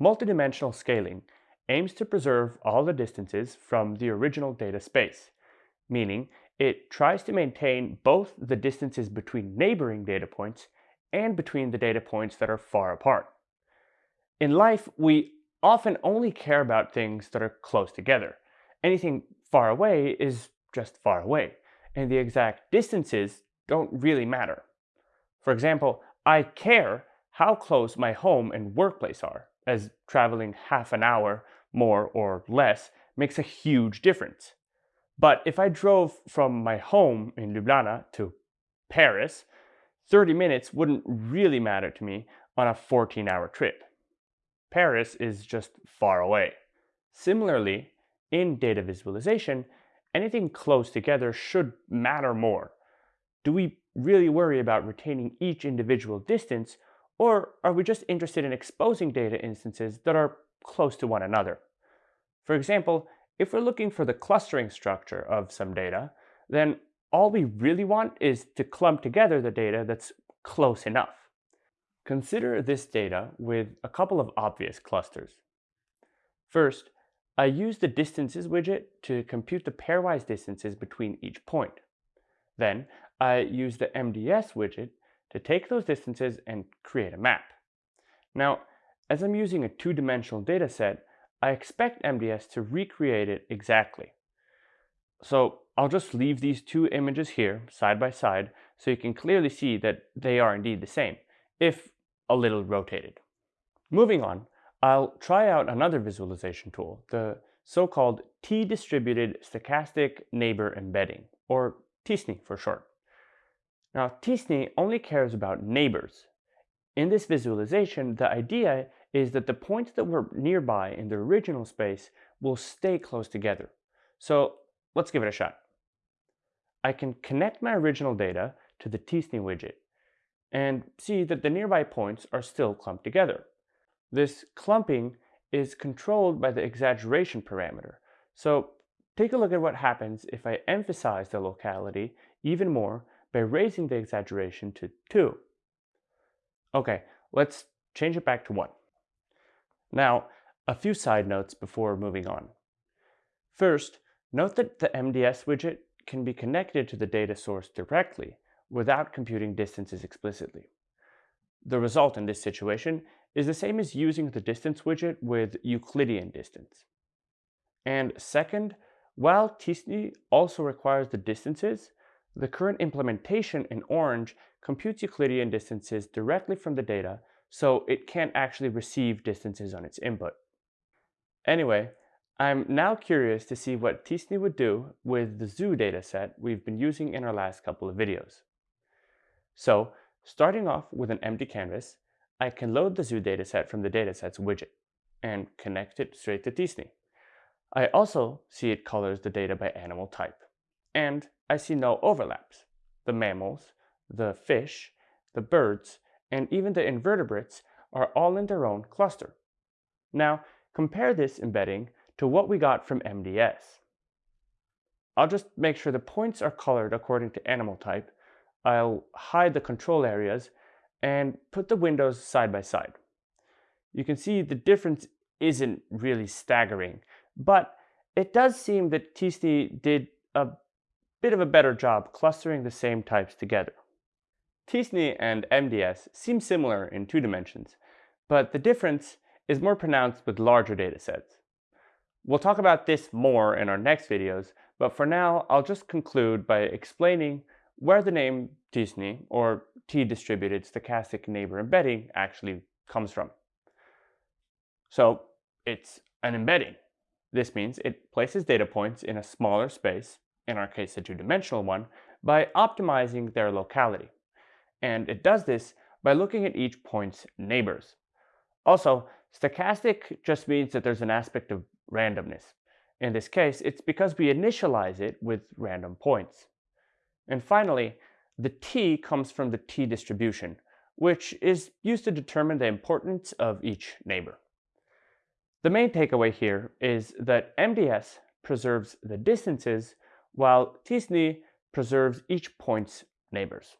Multidimensional scaling aims to preserve all the distances from the original data space, meaning it tries to maintain both the distances between neighboring data points and between the data points that are far apart. In life, we often only care about things that are close together. Anything far away is just far away, and the exact distances don't really matter. For example, I care how close my home and workplace are, as traveling half an hour more or less makes a huge difference. But if I drove from my home in Ljubljana to Paris, 30 minutes wouldn't really matter to me on a 14 hour trip. Paris is just far away. Similarly, in data visualization, anything close together should matter more. Do we really worry about retaining each individual distance, or are we just interested in exposing data instances that are close to one another? For example, if we're looking for the clustering structure of some data, then all we really want is to clump together the data that's close enough. Consider this data with a couple of obvious clusters. First, I use the distances widget to compute the pairwise distances between each point. Then I use the MDS widget to take those distances and create a map. Now, as I'm using a two-dimensional data set, I expect MDS to recreate it exactly. So I'll just leave these two images here side by side so you can clearly see that they are indeed the same, if a little rotated. Moving on, I'll try out another visualization tool, the so-called T-distributed stochastic neighbor embedding, or TSNE for short. Now, TSNE only cares about neighbors. In this visualization, the idea is that the points that were nearby in the original space will stay close together. So let's give it a shot. I can connect my original data to the TSNE widget and see that the nearby points are still clumped together. This clumping is controlled by the exaggeration parameter. So take a look at what happens if I emphasize the locality even more by raising the exaggeration to 2. Okay, let's change it back to 1. Now, a few side notes before moving on. First, note that the MDS widget can be connected to the data source directly without computing distances explicitly. The result in this situation is the same as using the distance widget with Euclidean distance. And second, while TSNE also requires the distances, the current implementation in Orange computes Euclidean distances directly from the data, so it can't actually receive distances on its input. Anyway, I'm now curious to see what TSNE would do with the zoo dataset we've been using in our last couple of videos. So, starting off with an empty canvas, I can load the zoo dataset from the datasets widget and connect it straight to TSNE. I also see it colors the data by animal type. And I see no overlaps. The mammals, the fish, the birds, and even the invertebrates are all in their own cluster. Now, compare this embedding to what we got from MDS. I'll just make sure the points are colored according to animal type. I'll hide the control areas and put the windows side by side. You can see the difference isn't really staggering, but it does seem that TSNE did a bit of a better job clustering the same types together. TSNE and MDS seem similar in two dimensions, but the difference is more pronounced with larger datasets. We'll talk about this more in our next videos, but for now, I'll just conclude by explaining where the name TSNE, or T-distributed stochastic neighbor embedding, actually comes from. So it's an embedding. This means it places data points in a smaller space, in our case a two-dimensional one, by optimizing their locality. And it does this by looking at each point's neighbors. Also, stochastic just means that there's an aspect of randomness. In this case, it's because we initialize it with random points. And finally, the t comes from the t distribution, which is used to determine the importance of each neighbor. The main takeaway here is that MDS preserves the distances while TSNE preserves each point's neighbors.